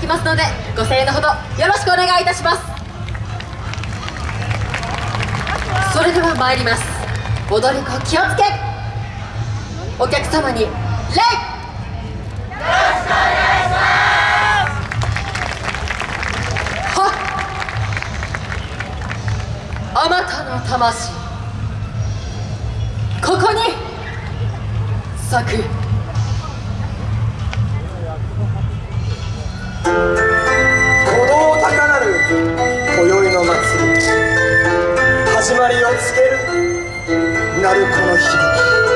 きますのでご声援のほどよろしくお願いいたします。それでは参ります。踊り子気をつけ。お客様に礼。よろしくお願いしますあまたの魂。ここに。咲く。始まりをつける。鳴子の響き。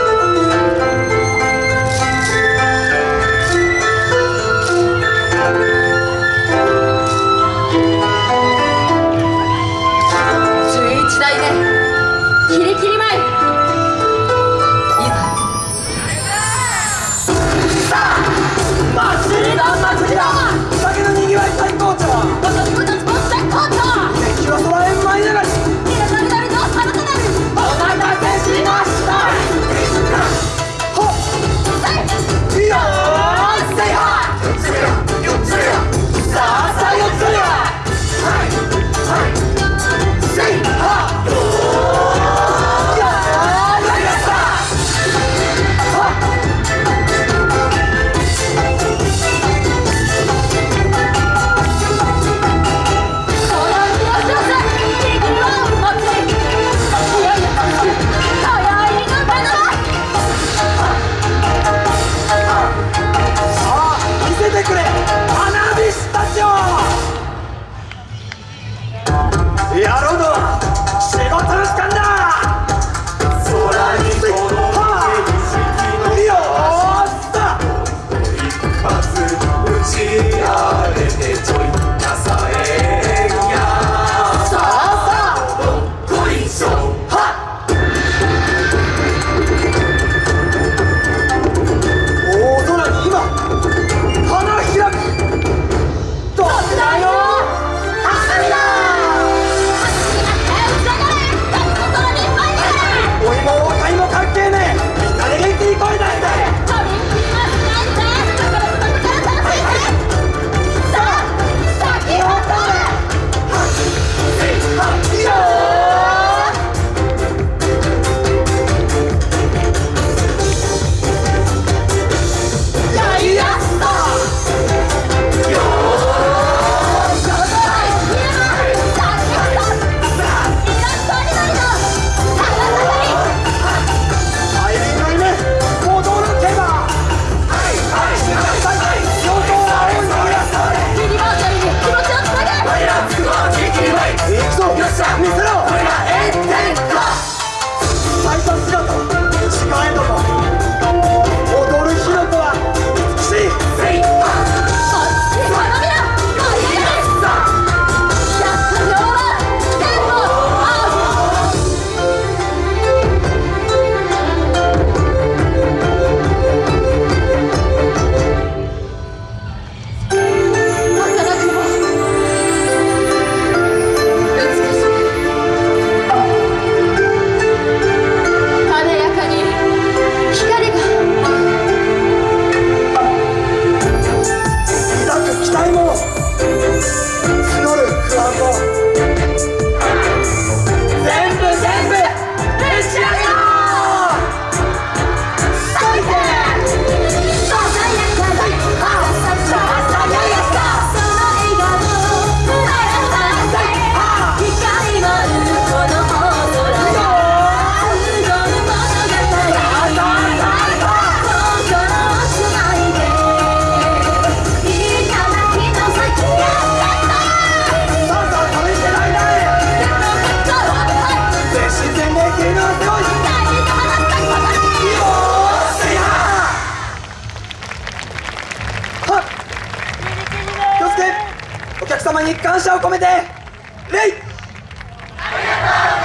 様に感謝を込めて礼ありがとう